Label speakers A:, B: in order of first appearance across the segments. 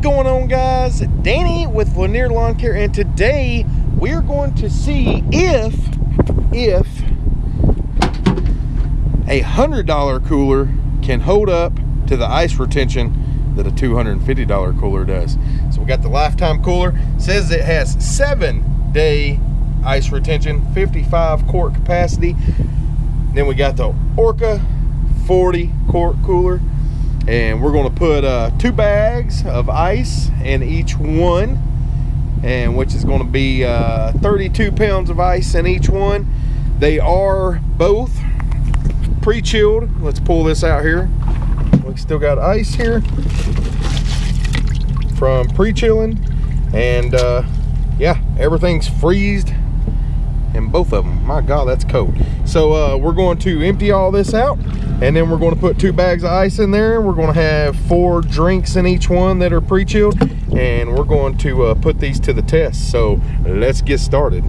A: going on guys? Danny with Lanier Lawn Care and today we're going to see if if a hundred dollar cooler can hold up to the ice retention that a $250 cooler does. So we got the lifetime cooler, says it has seven day ice retention, 55 quart capacity. Then we got the Orca 40 quart cooler and we're going to put uh, two bags of ice in each one and which is going to be uh, 32 pounds of ice in each one. They are both pre-chilled. Let's pull this out here. We still got ice here from pre-chilling and uh, yeah everything's freezed in both of them my god that's cold. So uh, we're going to empty all this out and then we're going to put two bags of ice in there. We're going to have four drinks in each one that are pre-chilled and we're going to uh, put these to the test. So let's get started.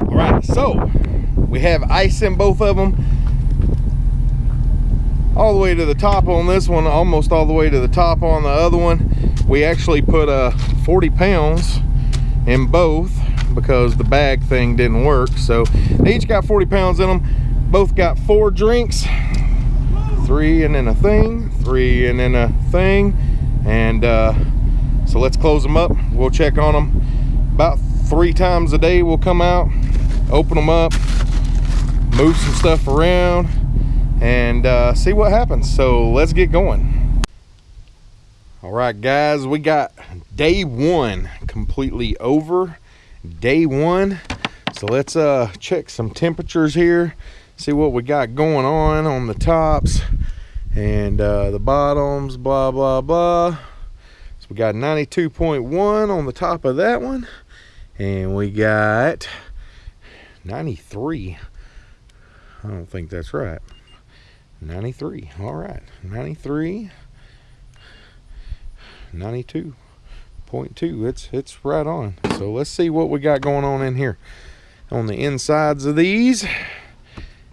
A: All right so we have ice in both of them all the way to the top on this one almost all the way to the top on the other one. We actually put uh 40 pounds in both because the bag thing didn't work. So they each got 40 pounds in them both got four drinks three and then a thing three and then a thing and uh, so let's close them up. We'll check on them about three times a day we'll come out open them up move some stuff around and uh, see what happens. So let's get going. All right guys we got day one completely over. Day one. So let's uh check some temperatures here see what we got going on on the tops and uh the bottoms blah blah blah. So we got 92.1 on the top of that one and we got 93 i don't think that's right 93 all right. 93 92.2 it's it's right on. So let's see what we got going on in here on the insides of these.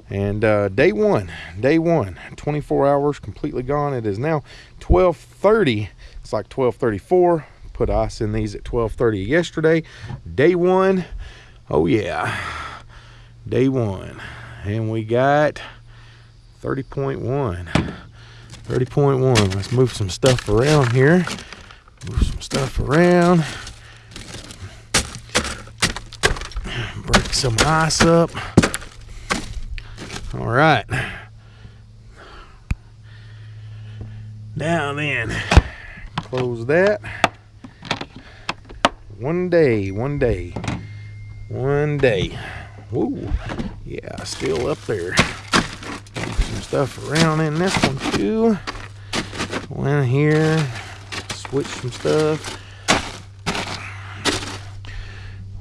A: And uh, day one day one 24 hours completely gone. It is now 12:30. it's like 12:34. put ice in these at 12:30 yesterday. Day one. Oh yeah. Day one. And we got 30.1 30.1 let's move some stuff around here. Move some stuff around. Break some ice up. All right. Now then. Close that. One day one day one day. Woo. yeah still up there stuff around in this one too. One here switch some stuff.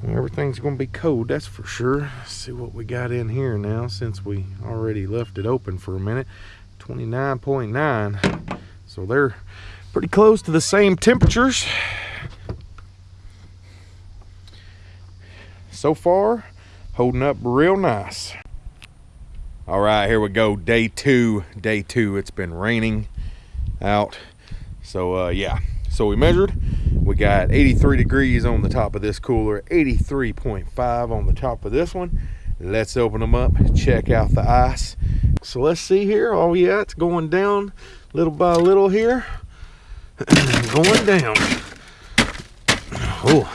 A: Everything's gonna be cold that's for sure. Let's see what we got in here now since we already left it open for a minute. 29.9 so they're pretty close to the same temperatures. So far holding up real nice all right here we go. Day two day two. It's been raining out. So uh yeah. So we measured. We got 83 degrees on the top of this cooler 83.5 on the top of this one. Let's open them up check out the ice. So let's see here. Oh yeah it's going down little by little here. Going down. Oh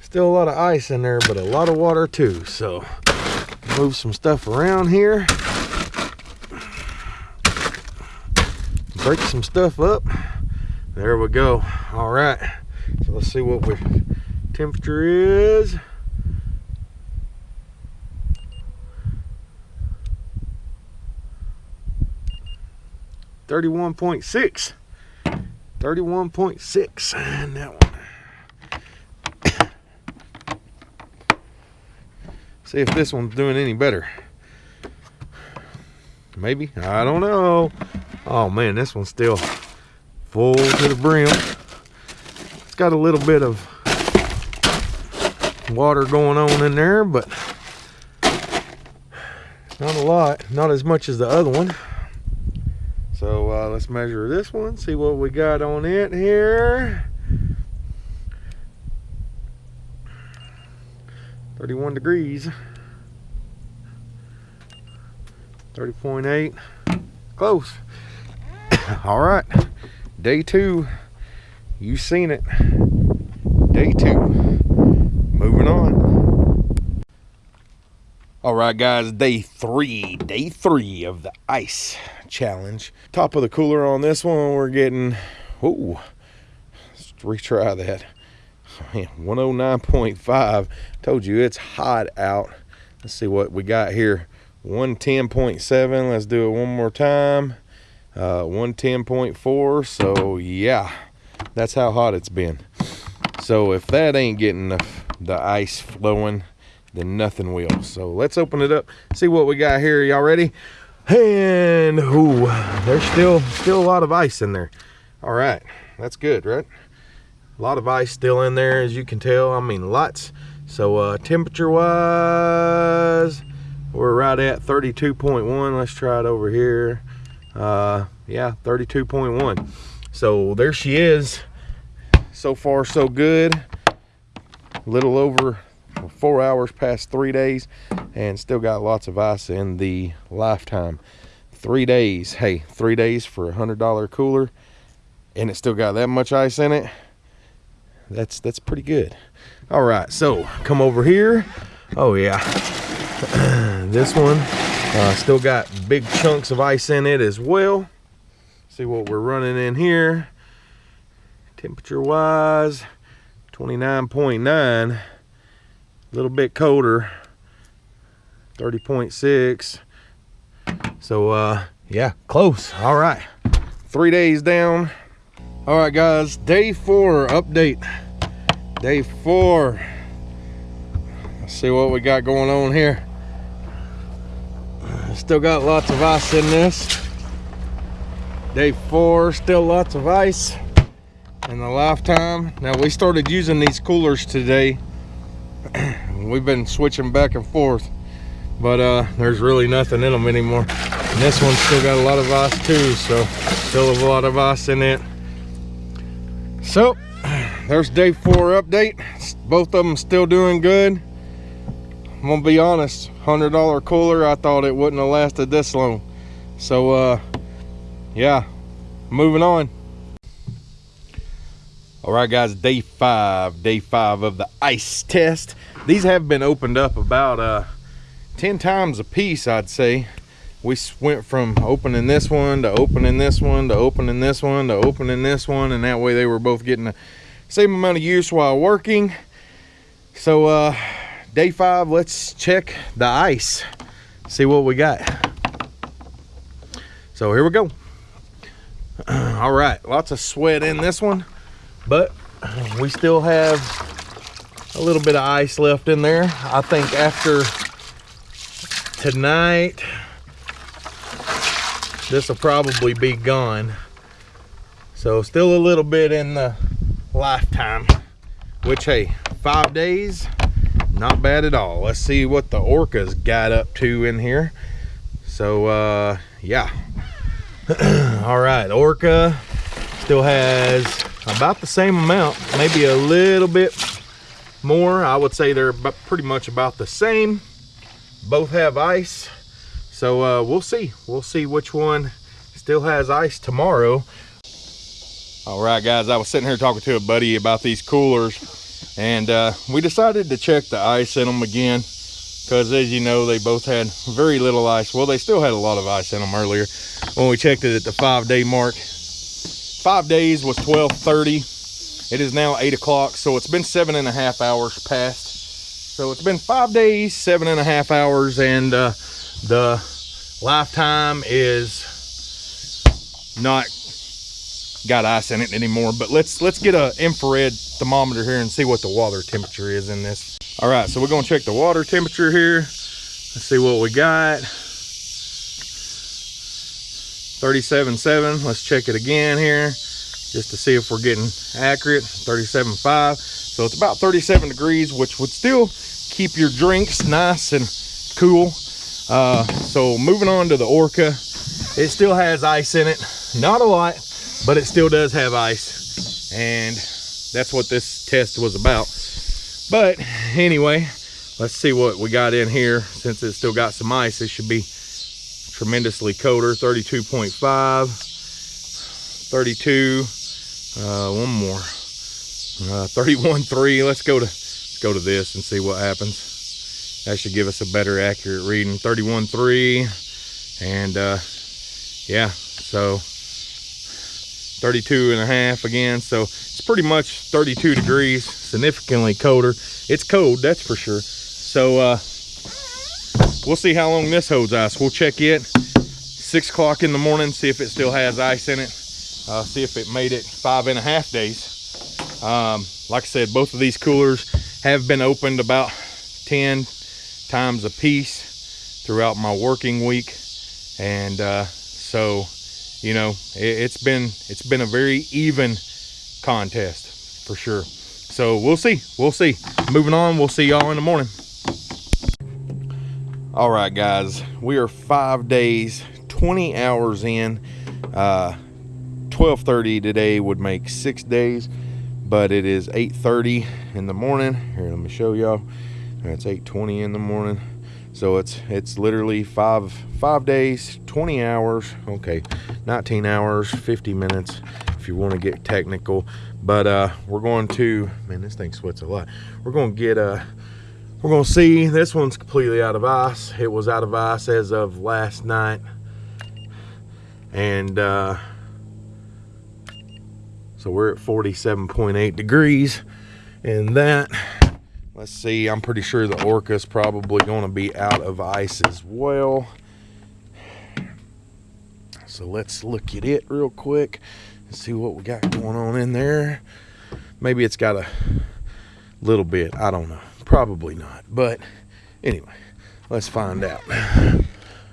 A: still a lot of ice in there but a lot of water too so move some stuff around here. Break some stuff up. There we go. All right. So let's see what we temperature is. Thirty-one point six. Thirty-one point six, and that one. See if this one's doing any better. Maybe I don't know. Oh man, this one's still full to the brim. It's got a little bit of water going on in there, but Not a lot, not as much as the other one. So uh, let's measure this one, see what we got on it here. 31 degrees. 30.8, close. All right, day two, you seen it. Day two, moving on. All right, guys, day three, day three of the ice challenge. Top of the cooler on this one, we're getting, oh, let's retry that. 109.5. Told you it's hot out. Let's see what we got here. 110.7. Let's do it one more time. Uh, 110.4. So, yeah, that's how hot it's been. So, if that ain't getting the, the ice flowing, then nothing will. So, let's open it up, see what we got here. Y'all ready? And, ooh, there's still, still a lot of ice in there. All right, that's good, right? A lot of ice still in there as you can tell. I mean lots. So uh, temperature wise we're right at 32.1 let's try it over here. Uh, yeah 32.1 so there she is. So far so good. A little over four hours past three days and still got lots of ice in the lifetime. Three days. Hey three days for a hundred dollar cooler and it still got that much ice in it that's that's pretty good. All right so come over here. Oh yeah. This one uh, still got big chunks of ice in it as well. See what we're running in here. Temperature wise 29.9 a little bit colder. 30.6 so uh yeah close. All right. Three days down. All right guys. Day four update day four. Let's see what we got going on here. Still got lots of ice in this. Day four still lots of ice in the lifetime. Now we started using these coolers today. We've been switching back and forth but uh there's really nothing in them anymore. And this one's still got a lot of ice too so still a lot of ice in it. So there's day four update. Both of them still doing good. I'm gonna be honest hundred dollar cooler i thought it wouldn't have lasted this long. So uh yeah moving on. All right guys day five day five of the ice test. These have been opened up about uh 10 times a piece i'd say. We went from opening this one to opening this one to opening this one to opening this one and that way they were both getting the same amount of use while working. So uh day five let's check the ice. See what we got. So here we go. All right lots of sweat in this one but we still have a little bit of ice left in there. I think after tonight this will probably be gone. So still a little bit in the lifetime which hey five days not bad at all. Let's see what the orcas got up to in here. So uh yeah. All right orca still has about the same amount maybe a little bit more. I would say they're pretty much about the same. Both have ice. So uh, we'll see. We'll see which one still has ice tomorrow all right guys i was sitting here talking to a buddy about these coolers and uh, we decided to check the ice in them again because as you know they both had very little ice. Well they still had a lot of ice in them earlier when we checked it at the five day mark. Five days was 1230 it is now eight o'clock so it's been seven and a half hours past. So it's been five days seven and a half hours and uh, the lifetime is not got ice in it anymore but let's let's get a infrared thermometer here and see what the water temperature is in this. All right so we're going to check the water temperature here. Let's see what we got. 37.7 let's check it again here just to see if we're getting accurate. 37.5 so it's about 37 degrees which would still keep your drinks nice and cool. Uh, so moving on to the Orca, it still has ice in it. Not a lot, but it still does have ice. And that's what this test was about. But anyway, let's see what we got in here. Since it's still got some ice, it should be tremendously colder. 32.5, 32, uh, one more, uh, 31.3. Let's go to let's go to this and see what happens. That should give us a better accurate reading. 31.3, and uh, yeah, so 32 and a half again. So it's pretty much 32 degrees, significantly colder. It's cold, that's for sure. So uh, we'll see how long this holds ice. We'll check it six o'clock in the morning, see if it still has ice in it. Uh, see if it made it five and a half days. Um, like I said, both of these coolers have been opened about 10 times a piece throughout my working week. And uh, so you know it, has been it's been a very even contest for sure. So we'll see we'll see. Moving on we'll see y'all in the morning. All right guys we are five days 20 hours in. Uh 12:30 today would make six days but it is 8:30 in the morning. Here let me show y'all. It's 8:20 in the morning so it's it's literally five five days 20 hours okay 19 hours 50 minutes if you want to get technical. But uh we're going to man this thing sweats a lot. We're going to get uh we're going to see this one's completely out of ice. It was out of ice as of last night. And uh so we're at 47.8 degrees. And that Let's see, I'm pretty sure the Orca is probably going to be out of ice as well. So let's look at it real quick and see what we got going on in there. Maybe it's got a little bit, I don't know. Probably not, but anyway, let's find out.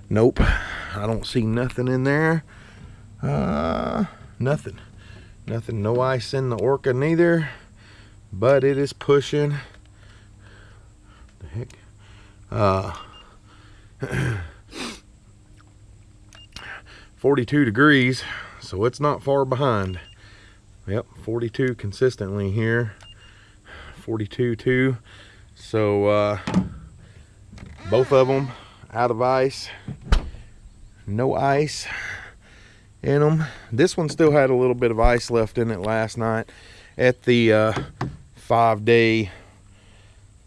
A: Nope, I don't see nothing in there. Uh, nothing. Nothing, no ice in the Orca neither, but it is pushing? Uh, 42 degrees, so it's not far behind. Yep, 42 consistently here. 42 too. So uh, both of them out of ice. No ice in them. This one still had a little bit of ice left in it last night at the uh, five day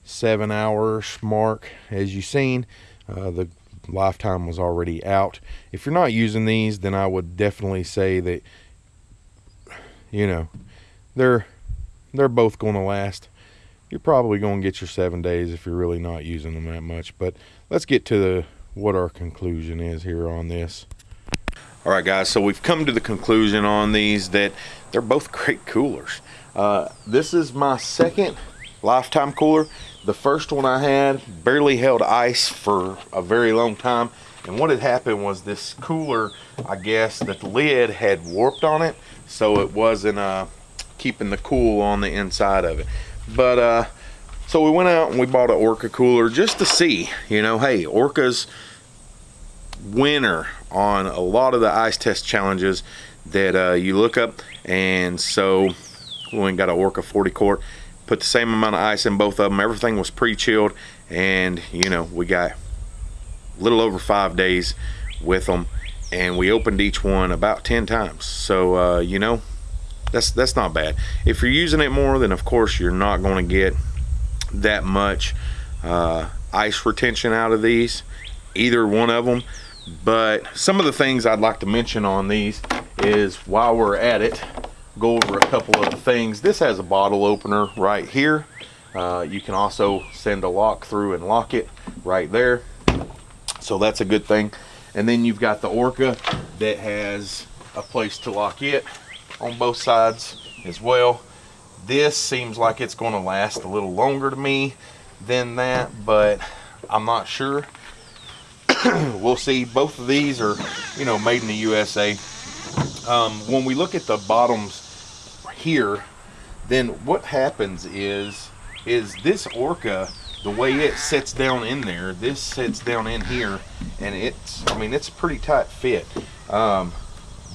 A: seven hours mark as you've seen uh, the lifetime was already out. If you're not using these then I would definitely say that you know they're they're both going to last. You're probably going to get your seven days if you're really not using them that much but let's get to the what our conclusion is here on this. All right guys so we've come to the conclusion on these that they're both great coolers. Uh, this is my second lifetime cooler the first one I had barely held ice for a very long time. And what had happened was this cooler, I guess, that the lid had warped on it. So it wasn't uh, keeping the cool on the inside of it. But uh, so we went out and we bought an Orca cooler just to see, you know, hey, Orca's winner on a lot of the ice test challenges that uh, you look up. And so we went got an Orca 40 quart put the same amount of ice in both of them everything was pre-chilled and you know we got a little over five days with them and we opened each one about 10 times. So uh, you know that's that's not bad. If you're using it more then of course you're not going to get that much uh, ice retention out of these either one of them but some of the things I'd like to mention on these is while we're at it go over a couple of things. This has a bottle opener right here. Uh, you can also send a lock through and lock it right there. So that's a good thing. And then you've got the Orca that has a place to lock it on both sides as well. This seems like it's going to last a little longer to me than that, but I'm not sure. we'll see. Both of these are, you know, made in the USA. Um, when we look at the bottoms here, then what happens is is this orca the way it sits down in there, this sits down in here, and it's, I mean, it's a pretty tight fit. Um,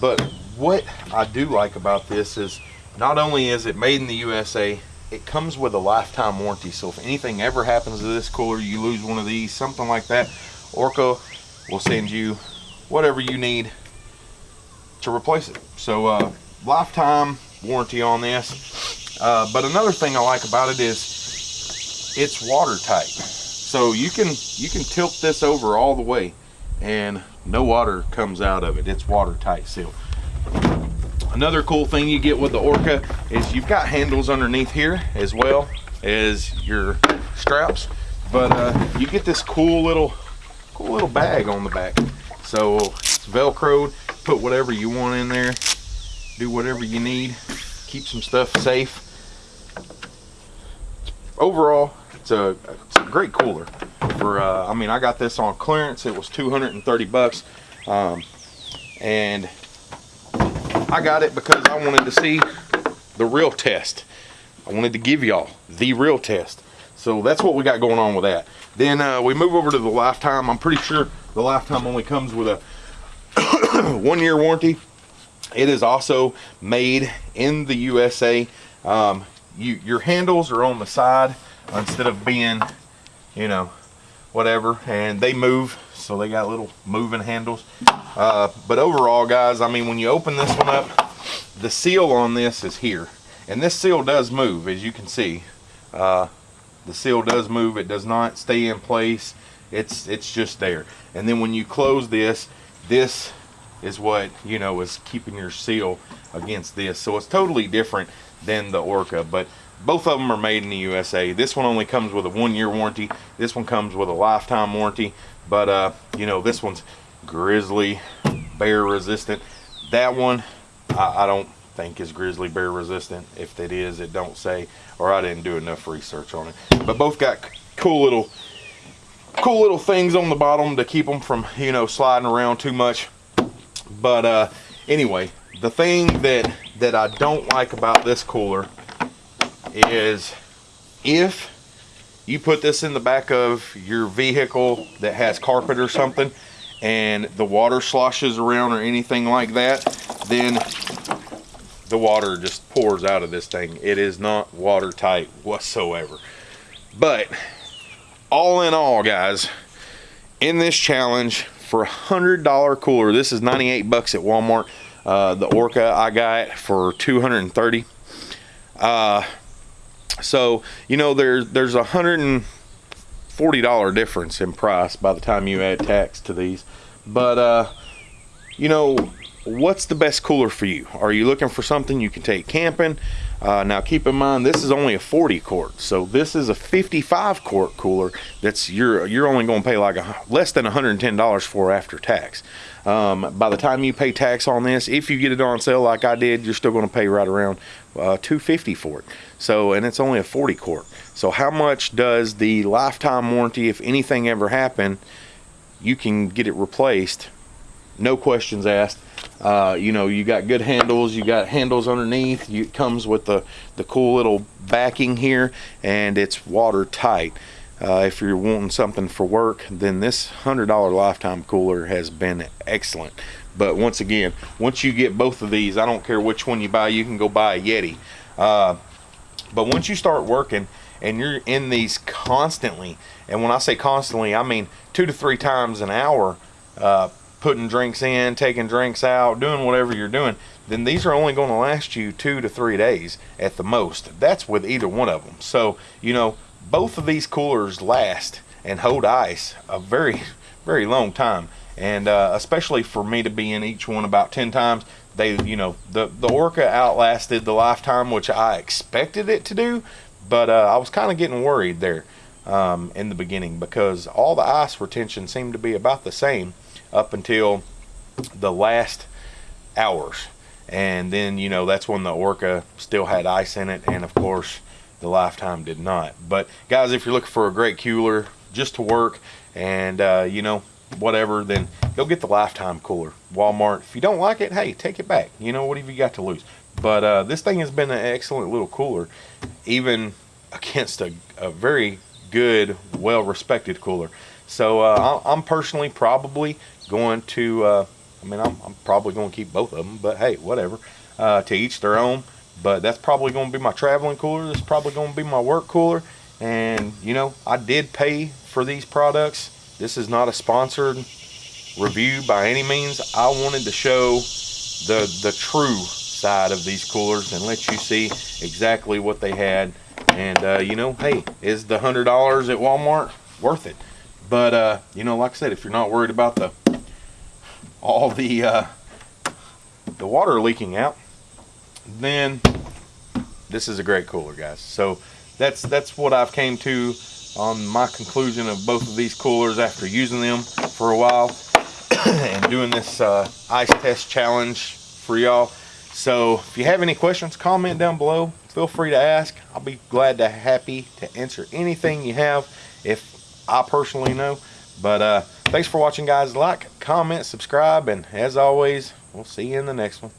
A: but what I do like about this is not only is it made in the USA, it comes with a lifetime warranty. So if anything ever happens to this cooler, you lose one of these, something like that, Orca will send you whatever you need to replace it. So uh, lifetime warranty on this. Uh, but another thing I like about it is it's watertight. So you can you can tilt this over all the way and no water comes out of it. It's watertight sealed. Another cool thing you get with the Orca is you've got handles underneath here as well as your straps. But uh, you get this cool little cool little bag on the back. So it's velcroed, put whatever you want in there, do whatever you need, keep some stuff safe. Overall, it's a, it's a great cooler. For uh, I mean, I got this on clearance. It was 230 bucks, um, and I got it because I wanted to see the real test. I wanted to give y'all the real test. So that's what we got going on with that. Then uh, we move over to the lifetime. I'm pretty sure the lifetime only comes with a one year warranty. It is also made in the USA. Um, you, your handles are on the side instead of being, you know, whatever. And they move, so they got little moving handles. Uh, but overall, guys, I mean, when you open this one up, the seal on this is here. And this seal does move, as you can see. Uh, the seal does move. It does not stay in place. It's, it's just there. And then when you close this, this is what, you know, is keeping your seal against this. So it's totally different than the Orca. But both of them are made in the USA. This one only comes with a one-year warranty. This one comes with a lifetime warranty. But, uh, you know, this one's grizzly bear resistant that one I, I, don't think is grizzly bear resistant if it is it don't say or I didn't do enough research on it but both got cool little cool little things on the bottom to keep them from you know sliding around too much but uh anyway the thing that that I don't like about this cooler is if you put this in the back of your vehicle that has carpet or something and the water sloshes around or anything like that then the water just pours out of this thing. It is not watertight whatsoever. But all in all guys in this challenge for a hundred dollar cooler. This is 98 bucks at Walmart. Uh, the Orca I got for 230 uh, so, you know, there's there's a hundred and forty dollar difference in price by the time you add tax to these. But uh, you know, what's the best cooler for you? Are you looking for something you can take camping? Uh, now keep in mind this is only a 40 quart, so this is a 55 quart cooler. That's you're you're only going to pay like a, less than 110 dollars for after tax. Um, by the time you pay tax on this, if you get it on sale like I did, you're still going to pay right around uh, 250 for it. So, and it's only a 40 quart. So how much does the lifetime warranty, if anything ever happened, you can get it replaced, no questions asked. Uh, you know, you got good handles, you got handles underneath, you, it comes with the, the cool little backing here, and it's watertight. Uh, if you're wanting something for work, then this $100 lifetime cooler has been excellent. But once again, once you get both of these, I don't care which one you buy, you can go buy a Yeti. Uh, but once you start working and you're in these constantly, and when I say constantly, I mean two to three times an hour, uh, putting drinks in, taking drinks out, doing whatever you're doing, then these are only going to last you two to three days at the most. That's with either one of them. So, you know, both of these coolers last and hold ice a very very long time and uh, especially for me to be in each one about 10 times they you know the the orca outlasted the lifetime which i expected it to do but uh, i was kind of getting worried there um, in the beginning because all the ice retention seemed to be about the same up until the last hours and then you know that's when the orca still had ice in it and of course the Lifetime did not. But guys, if you're looking for a great cooler just to work and uh, you know whatever, then go get the Lifetime cooler. Walmart. If you don't like it, hey, take it back. You know what have you got to lose? But uh, this thing has been an excellent little cooler, even against a, a very good, well-respected cooler. So uh, I'm personally probably going to, uh, I mean, I'm, I'm probably going to keep both of them, but hey, whatever. Uh, to each their own. But that's probably going to be my traveling cooler. That's probably going to be my work cooler. And, you know, I did pay for these products. This is not a sponsored review by any means. I wanted to show the, the true side of these coolers and let you see exactly what they had. And, uh, you know, hey, is the $100 at Walmart worth it? But, uh, you know, like I said, if you're not worried about the all the uh, the water leaking out, then this is a great cooler, guys. So that's that's what I've came to on my conclusion of both of these coolers after using them for a while and doing this uh, ice test challenge for y'all. So if you have any questions, comment down below. Feel free to ask. I'll be glad to happy to answer anything you have if I personally know. But uh, thanks for watching, guys. Like, comment, subscribe, and as always, we'll see you in the next one.